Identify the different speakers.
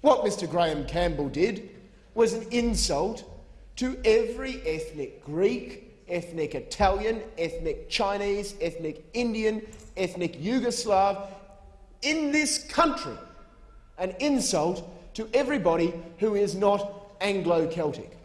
Speaker 1: What Mr Graeme Campbell did was an insult to every ethnic Greek, ethnic Italian, ethnic Chinese, ethnic Indian, ethnic Yugoslav in this country. An insult to everybody who is not Anglo-Celtic.